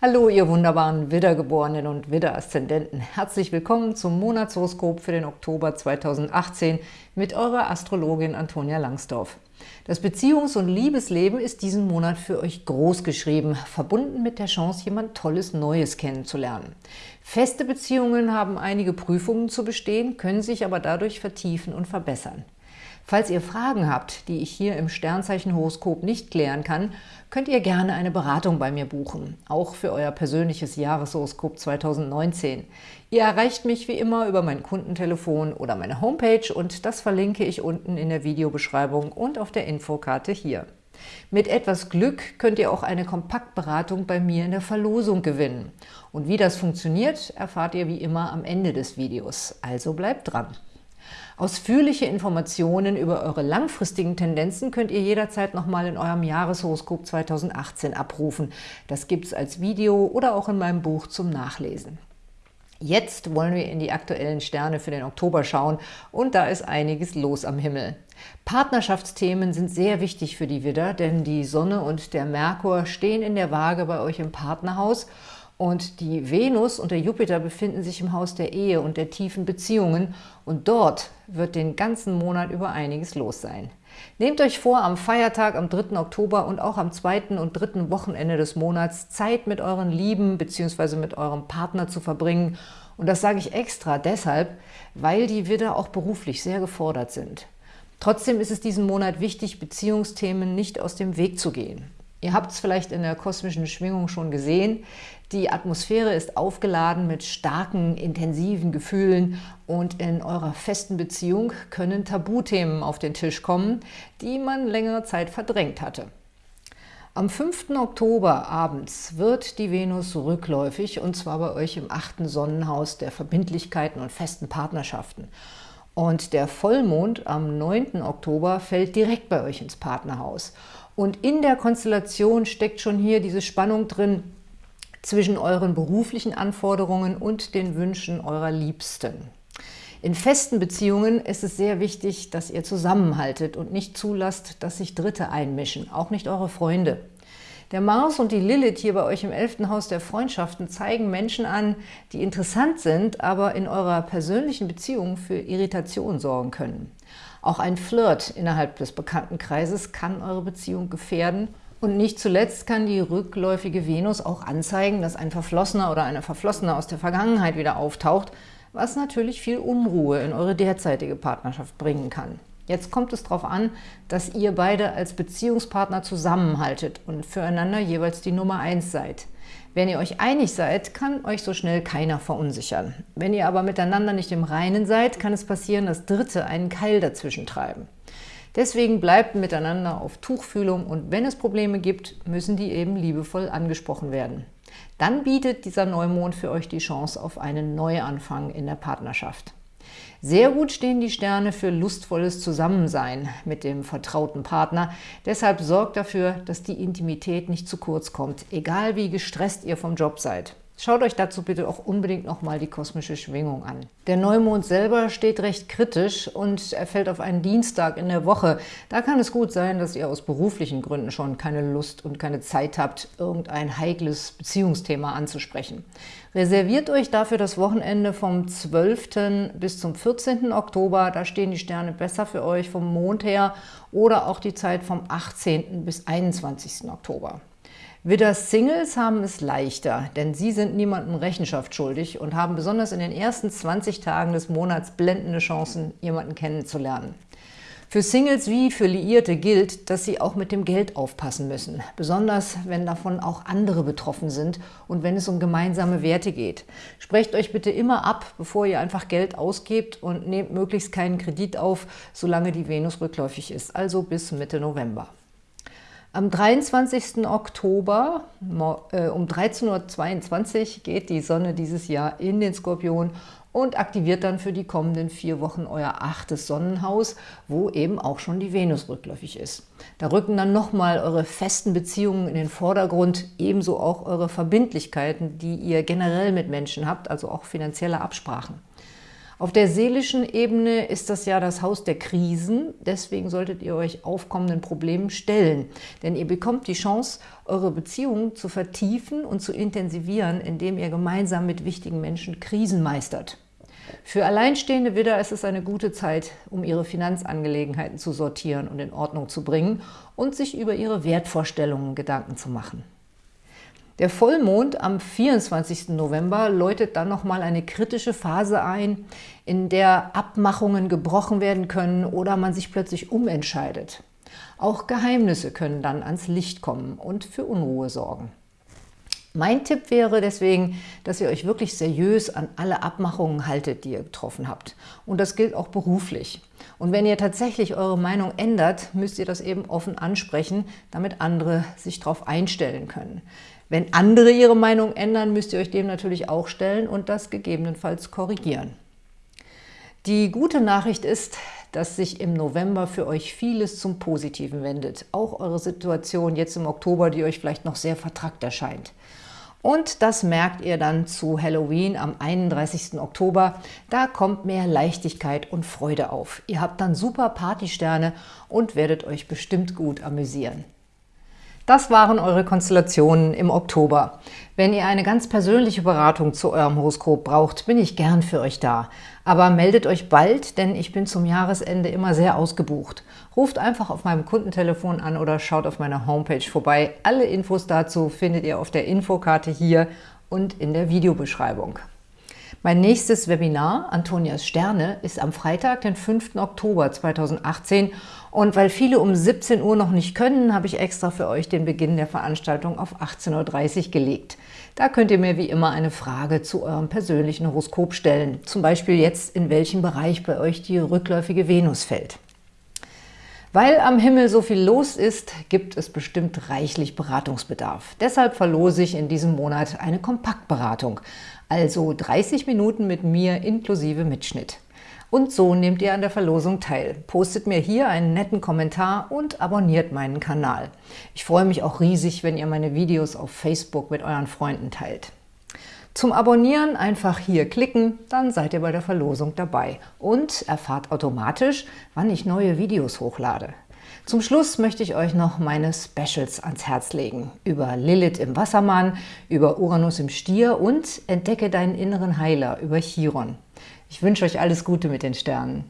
Hallo, ihr wunderbaren Widdergeborenen und Widder-Aszendenten. Herzlich willkommen zum Monatshoroskop für den Oktober 2018 mit eurer Astrologin Antonia Langsdorf. Das Beziehungs- und Liebesleben ist diesen Monat für euch groß geschrieben, verbunden mit der Chance, jemand Tolles Neues kennenzulernen. Feste Beziehungen haben einige Prüfungen zu bestehen, können sich aber dadurch vertiefen und verbessern. Falls ihr Fragen habt, die ich hier im Sternzeichenhoroskop nicht klären kann, könnt ihr gerne eine Beratung bei mir buchen, auch für euer persönliches Jahreshoroskop 2019. Ihr erreicht mich wie immer über mein Kundentelefon oder meine Homepage und das verlinke ich unten in der Videobeschreibung und auf der Infokarte hier. Mit etwas Glück könnt ihr auch eine Kompaktberatung bei mir in der Verlosung gewinnen. Und wie das funktioniert, erfahrt ihr wie immer am Ende des Videos. Also bleibt dran! Ausführliche Informationen über eure langfristigen Tendenzen könnt ihr jederzeit nochmal in eurem Jahreshoroskop 2018 abrufen. Das gibt es als Video oder auch in meinem Buch zum Nachlesen. Jetzt wollen wir in die aktuellen Sterne für den Oktober schauen und da ist einiges los am Himmel. Partnerschaftsthemen sind sehr wichtig für die Widder, denn die Sonne und der Merkur stehen in der Waage bei euch im Partnerhaus und die Venus und der Jupiter befinden sich im Haus der Ehe und der tiefen Beziehungen und dort wird den ganzen Monat über einiges los sein. Nehmt euch vor, am Feiertag am 3. Oktober und auch am zweiten und dritten Wochenende des Monats Zeit mit euren Lieben bzw. mit eurem Partner zu verbringen. Und das sage ich extra deshalb, weil die Widder auch beruflich sehr gefordert sind. Trotzdem ist es diesen Monat wichtig, Beziehungsthemen nicht aus dem Weg zu gehen. Ihr habt es vielleicht in der kosmischen Schwingung schon gesehen. Die Atmosphäre ist aufgeladen mit starken, intensiven Gefühlen und in eurer festen Beziehung können Tabuthemen auf den Tisch kommen, die man längere Zeit verdrängt hatte. Am 5. Oktober abends wird die Venus rückläufig und zwar bei euch im achten Sonnenhaus der Verbindlichkeiten und festen Partnerschaften. Und der Vollmond am 9. Oktober fällt direkt bei euch ins Partnerhaus. Und in der Konstellation steckt schon hier diese Spannung drin zwischen euren beruflichen Anforderungen und den Wünschen eurer Liebsten. In festen Beziehungen ist es sehr wichtig, dass ihr zusammenhaltet und nicht zulasst, dass sich Dritte einmischen, auch nicht eure Freunde. Der Mars und die Lilith hier bei euch im 11. Haus der Freundschaften zeigen Menschen an, die interessant sind, aber in eurer persönlichen Beziehung für Irritation sorgen können. Auch ein Flirt innerhalb des Bekanntenkreises kann eure Beziehung gefährden. Und nicht zuletzt kann die rückläufige Venus auch anzeigen, dass ein Verflossener oder eine Verflossene aus der Vergangenheit wieder auftaucht, was natürlich viel Unruhe in eure derzeitige Partnerschaft bringen kann. Jetzt kommt es darauf an, dass ihr beide als Beziehungspartner zusammenhaltet und füreinander jeweils die Nummer eins seid. Wenn ihr euch einig seid, kann euch so schnell keiner verunsichern. Wenn ihr aber miteinander nicht im Reinen seid, kann es passieren, dass Dritte einen Keil dazwischen treiben. Deswegen bleibt miteinander auf Tuchfühlung und wenn es Probleme gibt, müssen die eben liebevoll angesprochen werden. Dann bietet dieser Neumond für euch die Chance auf einen Neuanfang in der Partnerschaft. Sehr gut stehen die Sterne für lustvolles Zusammensein mit dem vertrauten Partner. Deshalb sorgt dafür, dass die Intimität nicht zu kurz kommt, egal wie gestresst ihr vom Job seid. Schaut euch dazu bitte auch unbedingt nochmal die kosmische Schwingung an. Der Neumond selber steht recht kritisch und er fällt auf einen Dienstag in der Woche. Da kann es gut sein, dass ihr aus beruflichen Gründen schon keine Lust und keine Zeit habt, irgendein heikles Beziehungsthema anzusprechen. Reserviert euch dafür das Wochenende vom 12. bis zum 14. Oktober. Da stehen die Sterne besser für euch vom Mond her oder auch die Zeit vom 18. bis 21. Oktober. Widder-Singles haben es leichter, denn sie sind niemandem Rechenschaft schuldig und haben besonders in den ersten 20 Tagen des Monats blendende Chancen, jemanden kennenzulernen. Für Singles wie für Liierte gilt, dass sie auch mit dem Geld aufpassen müssen, besonders wenn davon auch andere betroffen sind und wenn es um gemeinsame Werte geht. Sprecht euch bitte immer ab, bevor ihr einfach Geld ausgebt und nehmt möglichst keinen Kredit auf, solange die Venus rückläufig ist, also bis Mitte November. Am 23. Oktober äh, um 13.22 Uhr geht die Sonne dieses Jahr in den Skorpion und aktiviert dann für die kommenden vier Wochen euer achtes Sonnenhaus, wo eben auch schon die Venus rückläufig ist. Da rücken dann nochmal eure festen Beziehungen in den Vordergrund, ebenso auch eure Verbindlichkeiten, die ihr generell mit Menschen habt, also auch finanzielle Absprachen. Auf der seelischen Ebene ist das ja das Haus der Krisen, deswegen solltet ihr euch aufkommenden Problemen stellen. Denn ihr bekommt die Chance, eure Beziehungen zu vertiefen und zu intensivieren, indem ihr gemeinsam mit wichtigen Menschen Krisen meistert. Für alleinstehende Widder ist es eine gute Zeit, um ihre Finanzangelegenheiten zu sortieren und in Ordnung zu bringen und sich über ihre Wertvorstellungen Gedanken zu machen. Der Vollmond am 24. November läutet dann nochmal eine kritische Phase ein, in der Abmachungen gebrochen werden können oder man sich plötzlich umentscheidet. Auch Geheimnisse können dann ans Licht kommen und für Unruhe sorgen. Mein Tipp wäre deswegen, dass ihr euch wirklich seriös an alle Abmachungen haltet, die ihr getroffen habt. Und das gilt auch beruflich. Und wenn ihr tatsächlich eure Meinung ändert, müsst ihr das eben offen ansprechen, damit andere sich darauf einstellen können. Wenn andere ihre Meinung ändern, müsst ihr euch dem natürlich auch stellen und das gegebenenfalls korrigieren. Die gute Nachricht ist, dass sich im November für euch vieles zum Positiven wendet. Auch eure Situation jetzt im Oktober, die euch vielleicht noch sehr vertrackt erscheint. Und das merkt ihr dann zu Halloween am 31. Oktober. Da kommt mehr Leichtigkeit und Freude auf. Ihr habt dann super Partysterne und werdet euch bestimmt gut amüsieren. Das waren eure Konstellationen im Oktober. Wenn ihr eine ganz persönliche Beratung zu eurem Horoskop braucht, bin ich gern für euch da. Aber meldet euch bald, denn ich bin zum Jahresende immer sehr ausgebucht. Ruft einfach auf meinem Kundentelefon an oder schaut auf meiner Homepage vorbei. Alle Infos dazu findet ihr auf der Infokarte hier und in der Videobeschreibung. Mein nächstes Webinar, Antonias Sterne, ist am Freitag, den 5. Oktober 2018 und weil viele um 17 Uhr noch nicht können, habe ich extra für euch den Beginn der Veranstaltung auf 18.30 Uhr gelegt. Da könnt ihr mir wie immer eine Frage zu eurem persönlichen Horoskop stellen, zum Beispiel jetzt, in welchem Bereich bei euch die rückläufige Venus fällt. Weil am Himmel so viel los ist, gibt es bestimmt reichlich Beratungsbedarf. Deshalb verlose ich in diesem Monat eine Kompaktberatung, also 30 Minuten mit mir inklusive Mitschnitt. Und so nehmt ihr an der Verlosung teil. Postet mir hier einen netten Kommentar und abonniert meinen Kanal. Ich freue mich auch riesig, wenn ihr meine Videos auf Facebook mit euren Freunden teilt. Zum Abonnieren einfach hier klicken, dann seid ihr bei der Verlosung dabei und erfahrt automatisch, wann ich neue Videos hochlade. Zum Schluss möchte ich euch noch meine Specials ans Herz legen. Über Lilith im Wassermann, über Uranus im Stier und Entdecke deinen inneren Heiler über Chiron. Ich wünsche euch alles Gute mit den Sternen.